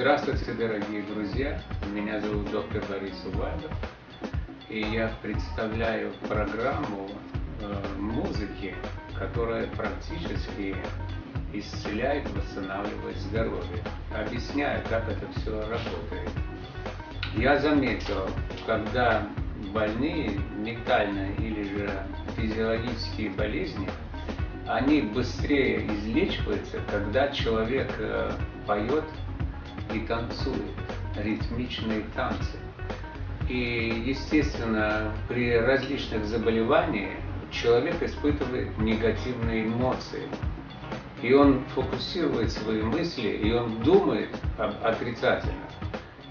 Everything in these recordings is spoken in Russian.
Здравствуйте, дорогие друзья! Меня зовут доктор Борис Увальдов, и я представляю программу э, музыки, которая практически исцеляет, восстанавливает здоровье. Объясняю, как это все работает. Я заметил, когда больные ментальные или же физиологические болезни, они быстрее излечиваются, когда человек э, поет и танцует, ритмичные танцы. И, естественно, при различных заболеваниях человек испытывает негативные эмоции. И он фокусирует свои мысли, и он думает об отрицательных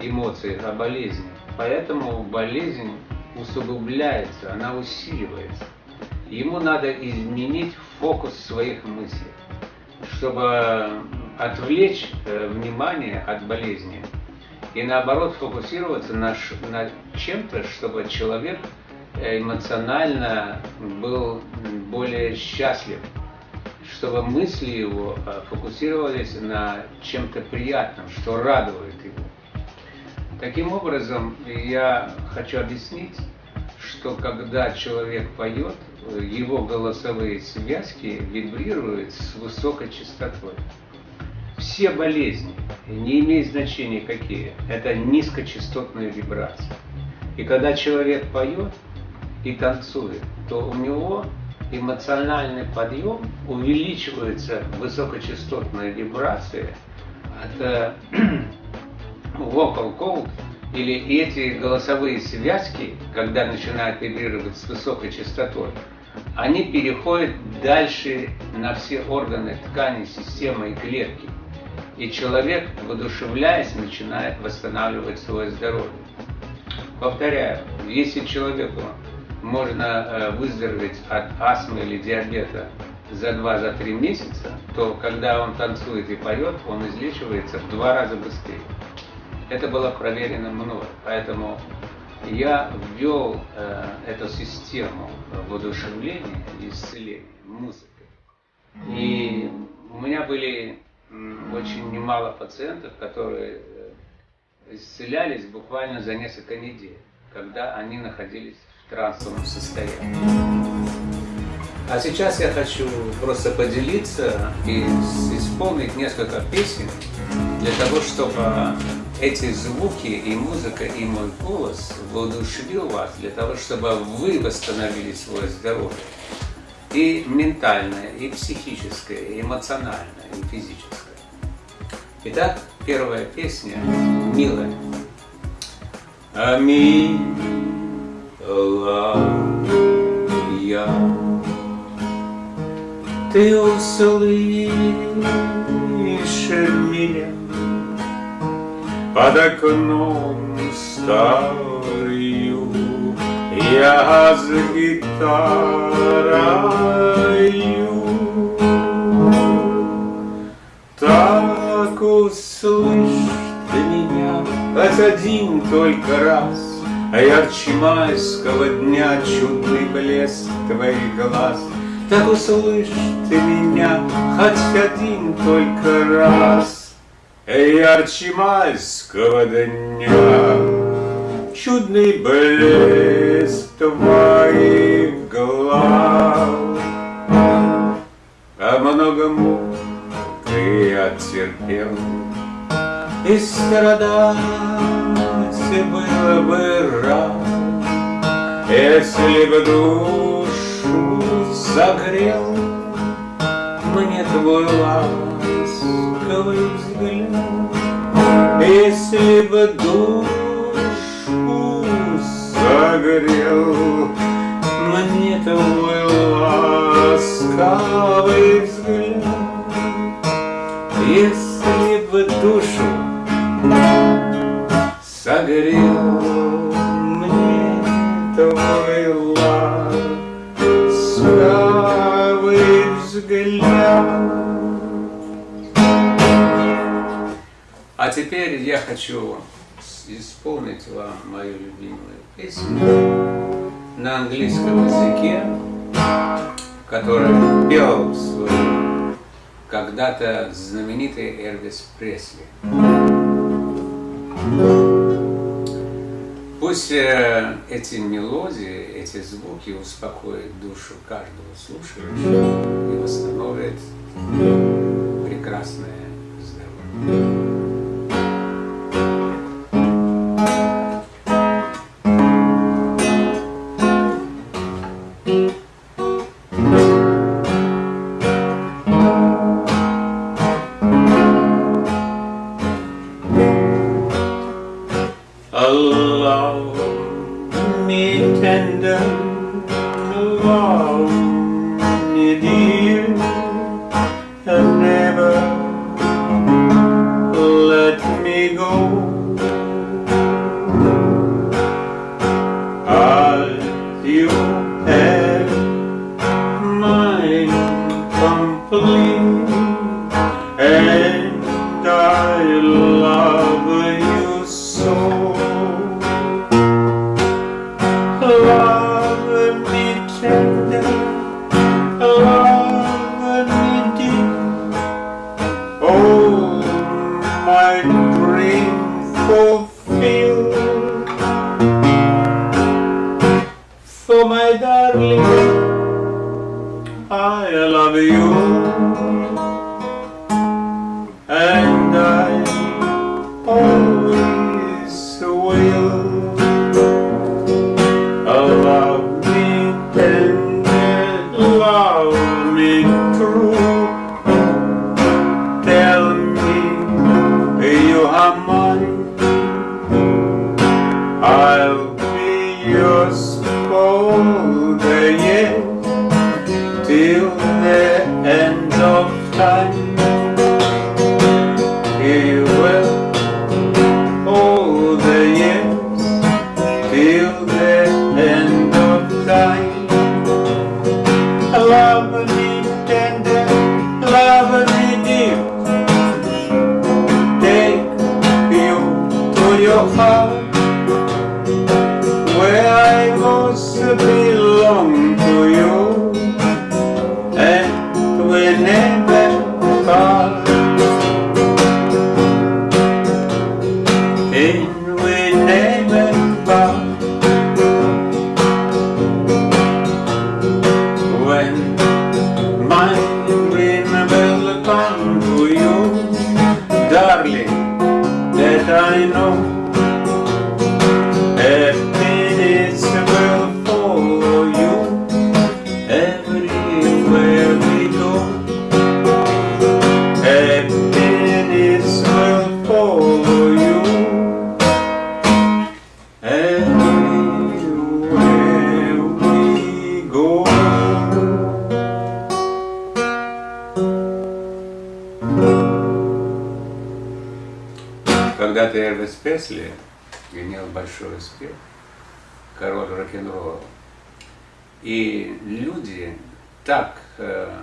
эмоциях, о болезни. Поэтому болезнь усугубляется, она усиливается. Ему надо изменить фокус своих мыслей, чтобы отвлечь э, внимание от болезни и наоборот фокусироваться на, на чем-то, чтобы человек э, эмоционально был более счастлив, чтобы мысли его э, фокусировались на чем-то приятном, что радует его. Таким образом, я хочу объяснить, что когда человек поет, его голосовые связки вибрируют с высокой частотой все болезни, не имеет значения какие, это низкочастотные вибрации. И когда человек поет и танцует, то у него эмоциональный подъем увеличивается высокочастотные вибрации от э, vocal cord, или эти голосовые связки, когда начинают вибрировать с высокой частотой, они переходят дальше на все органы, ткани, системы и клетки и человек, воодушевляясь, начинает восстанавливать свое здоровье. Повторяю, если человеку можно э, выздороветь от астмы или диабета за 2-3 за месяца, то когда он танцует и поет, он излечивается в два раза быстрее. Это было проверено мной, поэтому я ввел э, эту систему воодушевления и исцеления музыкой. И у меня были очень немало пациентов, которые э, исцелялись буквально за несколько недель, когда они находились в трансовом состоянии. А сейчас я хочу просто поделиться и исполнить несколько песен для того, чтобы эти звуки и музыка, и мой голос воодушевил вас, для того, чтобы вы восстановили свое здоровье и ментальное, и психическое, и эмоциональное, и физическое. Итак, первая песня «Милая». Аминь, я, ты услышишь меня под окном старую, я с гитарою. Так услышь ты меня хоть один только раз, А ярче майского дня чудный блеск твоих глаз. Так услышь ты меня хоть один только раз, а Ярче майского дня чудный блеск твоих глаз. О многом ты оттерпел, И страдать было бы рад, Если бы душу согрел Мне твой ласковый взгляд, Если бы душу согрел Мне твой ласковый взгляд, если бы душу согрел мне твой ласковый взгляд. А теперь я хочу исполнить вам мою любимую песню на английском языке, которую пел когда-то знаменитый Элвис Пресли. Пусть э, эти мелодии, эти звуки успокоят душу каждого слушающего и восстановят прекрасное Oh my darling, I love you. time. Пресли имел большой успех, король рок-н-ролла. И люди так э,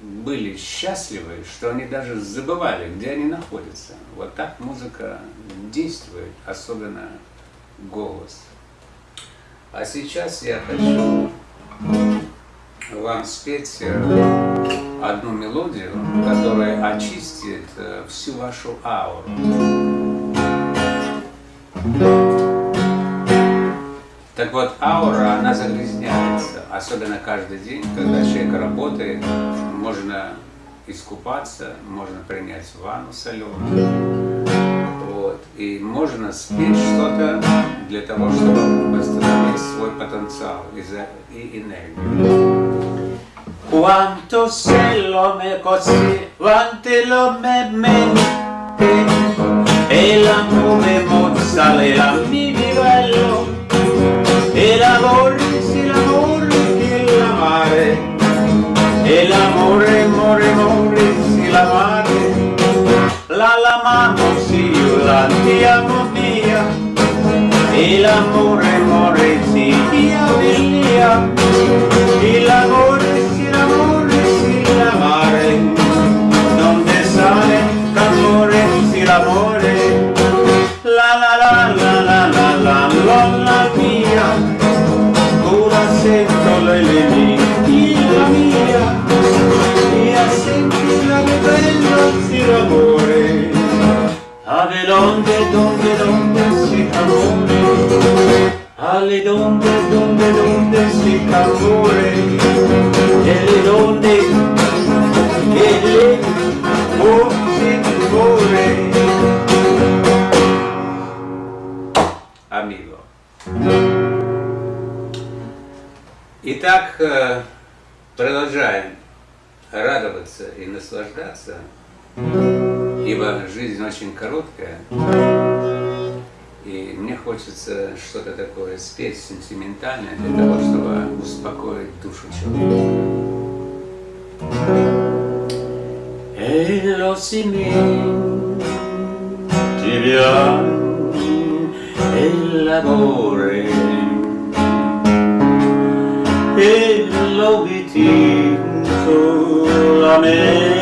были счастливы, что они даже забывали, где они находятся. Вот так музыка действует, особенно голос. А сейчас я хочу вам спеть э, одну мелодию, которая очистит э, всю вашу ауру. Так вот, аура, она загрязняется, особенно каждый день, когда человек работает, можно искупаться, можно принять ванну соленую. И можно спеть что-то для того, чтобы восстановить свой потенциал и энергию. Quanto cielo me così, quante lo me mente, e la nube salera mi vivallo el amor es el amor que la mare el amor amore amore si la mare la l'amamo ciudad ti amo mia el amor amore si mia mia el amor es el amor si la mare donde sale amore si la mare Итак, э, продолжаем радоваться и наслаждаться, ибо жизнь очень короткая, и мне хочется что-то такое спеть сентиментальное для того, чтобы успокоить душу человека. E lo l'amore e lo viti solamente.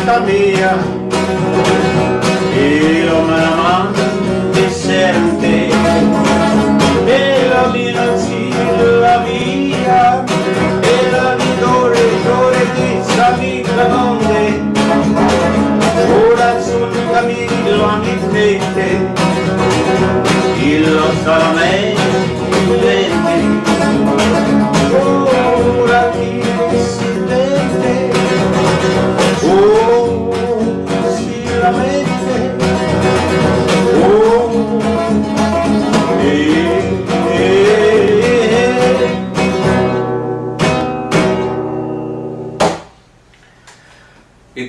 Sita mia me la mando di sente E la mia la mia E la mia dore, dore, di salita donde. Ora sul cammino a mi fette Il lo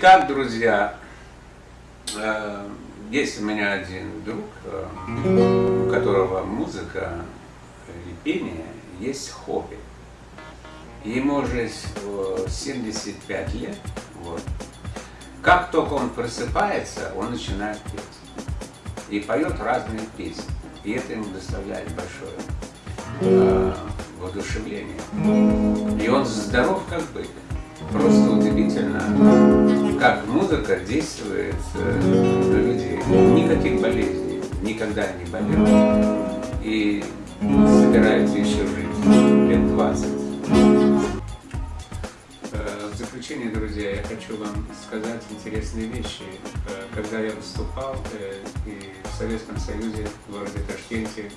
Итак, друзья, э, есть у меня один друг, э, у которого музыка и пение есть хобби. Ему уже 75 лет. Вот. Как только он просыпается, он начинает петь. И поет разные песни. И это ему доставляет большое э, воодушевление. И он здоров как бы. Просто удивительно, как музыка действует э, на людей. Никаких болезней, никогда не болел. И собирается еще жить лет 20. Заключение, друзья, я хочу вам сказать интересные вещи. Э, когда я выступал э, и в Советском Союзе, в городе Ташкенте,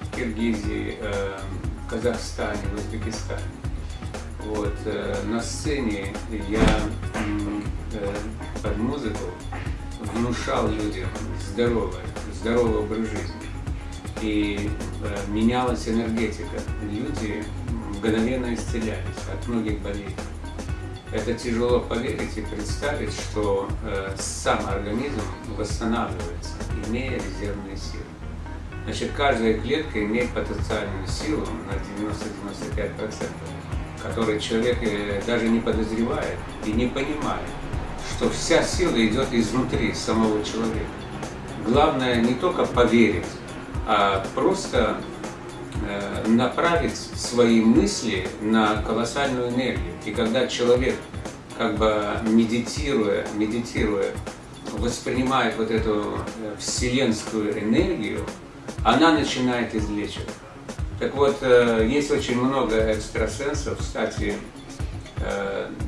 в Киргизии, в Казахстане, в Узбекистане, вот, на сцене я под музыку внушал людям здоровый, здоровый образ жизни и э, менялась энергетика. Люди мгновенно исцелялись от многих болезней. Это тяжело поверить и представить, что э, сам организм восстанавливается, имея резервные силы. Значит, каждая клетка имеет потенциальную силу на 90-95%, которую человек э, даже не подозревает и не понимает, что вся сила идет изнутри самого человека. Главное не только поверить, а просто направить свои мысли на колоссальную энергию. И когда человек, как бы медитируя, медитируя, воспринимает вот эту э, вселенскую энергию, она начинает излечивать. Так вот, э, есть очень много экстрасенсов, кстати,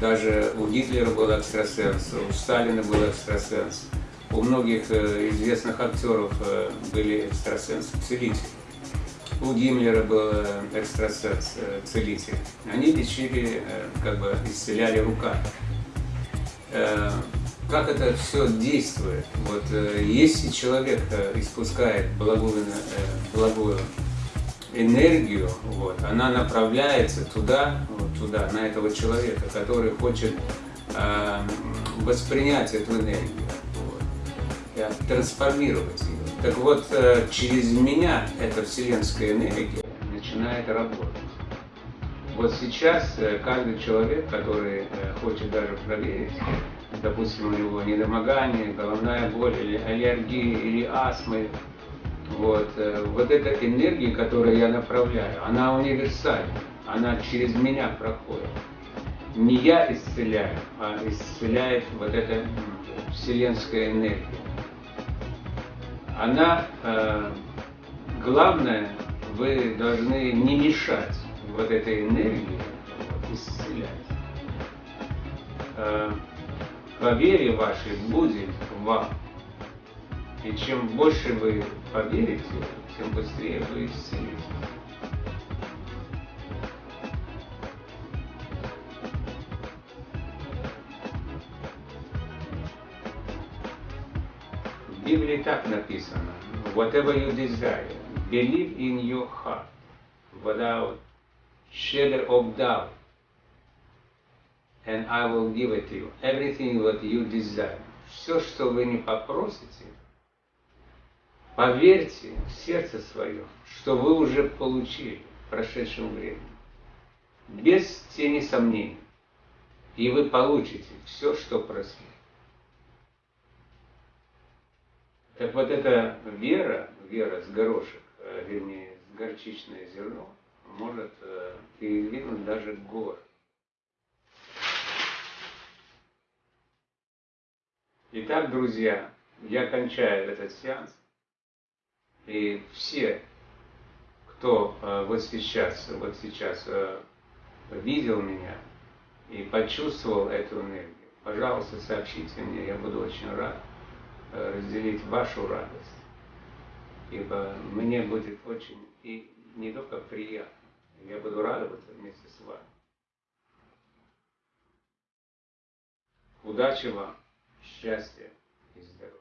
даже у Гитлера был экстрасенс, у Сталина был экстрасенс, у многих э, известных актеров э, были экстрасенсы, целители. У Гиммлера был э, экстрасенс, целитель. Они лечили, как бы исцеляли руками. Как это все действует? Вот если человек испускает благую, благую энергию, вот, она направляется туда, вот туда, на этого человека, который хочет э, воспринять эту энергию трансформировать ее. Так вот, э, через меня эта вселенская энергия начинает работать. Вот сейчас э, каждый человек, который э, хочет даже проверить, допустим, у него недомогание, головная боль или аллергия, или астмы, вот, вот эта энергия, которую я направляю, она универсальна, она через меня проходит. Не я исцеляю, а исцеляет вот эта вселенская энергия. Она, э, главное, вы должны не мешать вот этой энергии исцелять. Э, по вере вашей будет вам. И чем больше вы поверите, тем быстрее вы исцелитесь. Библии так написано. Whatever you desire, believe in your heart without shadow of doubt and I will give it to you. Everything what you desire. Все, что вы не попросите, поверьте в сердце свое, что вы уже получили в прошедшем времени. Без тени сомнений. И вы получите все, что просили. Так вот эта вера, вера с горошек, э, вернее, с горчичное зерно, может э, передвинуть даже горы. Итак, друзья, я кончаю этот сеанс. И все, кто э, вот сейчас, вот сейчас видел меня и почувствовал эту энергию, пожалуйста, сообщите мне, я буду очень рад разделить вашу радость. Ибо мне будет очень и не только приятно, я буду радоваться вместе с вами. Удачи вам! счастья и здоровья.